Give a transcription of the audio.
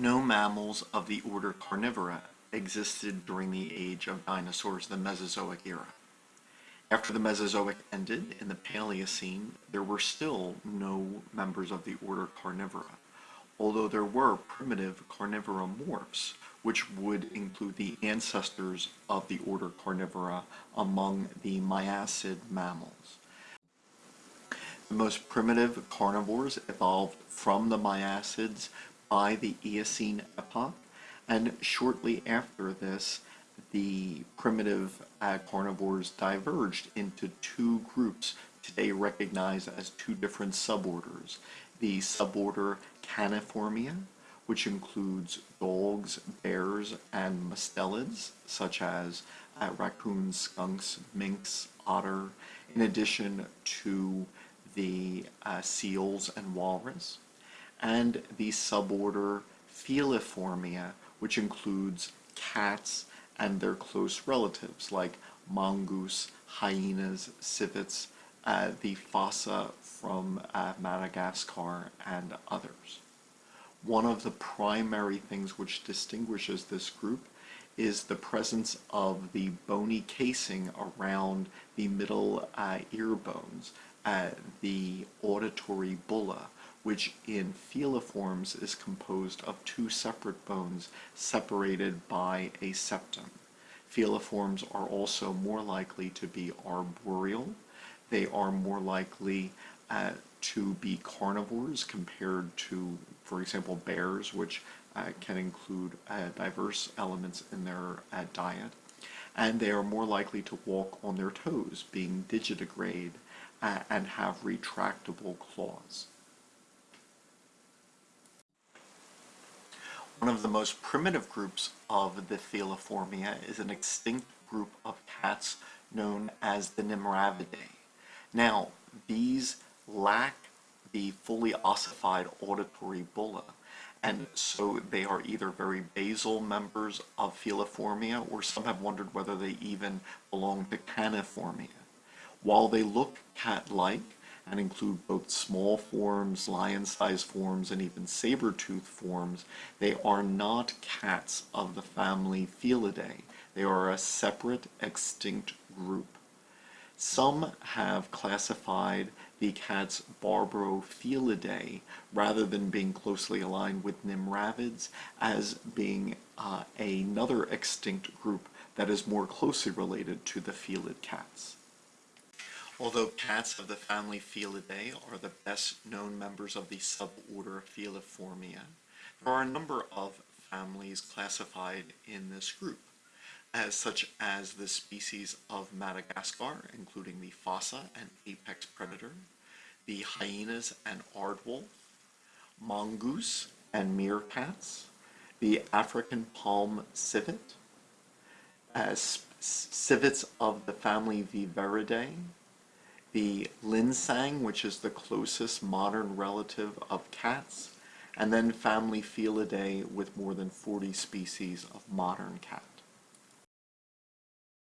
No mammals of the order Carnivora existed during the age of dinosaurs, the Mesozoic era. After the Mesozoic ended in the Paleocene, there were still no members of the order Carnivora, although there were primitive carnivora morphs, which would include the ancestors of the order Carnivora among the Miacid mammals. The most primitive carnivores evolved from the Miacids by the Eocene epoch, and shortly after this, the primitive uh, carnivores diverged into two groups today recognized as two different suborders. The suborder Caniformia, which includes dogs, bears, and mustelids, such as uh, raccoons, skunks, minks, otter, in addition to the uh, seals and walrus and the suborder Feliformia, which includes cats and their close relatives like mongoose, hyenas, civets, uh, the fossa from uh, Madagascar, and others. One of the primary things which distinguishes this group is the presence of the bony casing around the middle uh, ear bones, uh, the auditory bulla, which in feliforms is composed of two separate bones separated by a septum. Feliforms are also more likely to be arboreal. They are more likely uh, to be carnivores compared to, for example, bears, which uh, can include uh, diverse elements in their uh, diet. And they are more likely to walk on their toes, being digitigrade, uh, and have retractable claws. One of the most primitive groups of the Feliformia is an extinct group of cats known as the Nimravidae. Now, these lack the fully ossified auditory bulla, and so they are either very basal members of Feliformia, or some have wondered whether they even belong to Caniformia. While they look cat-like, and include both small forms, lion-sized forms, and even saber-tooth forms, they are not cats of the family Felidae. They are a separate, extinct group. Some have classified the cats Barbourofelidae, rather than being closely aligned with Nimravids, as being uh, another extinct group that is more closely related to the felid cats. Although cats of the family Felidae are the best known members of the suborder Feliformia, there are a number of families classified in this group, as such as the species of Madagascar, including the fossa and apex predator, the hyenas and aardwolf, mongoose and meerkats, the African palm civet, as civets of the family Viverridae, the Linsang, which is the closest modern relative of cats, and then family Felidae with more than 40 species of modern cats.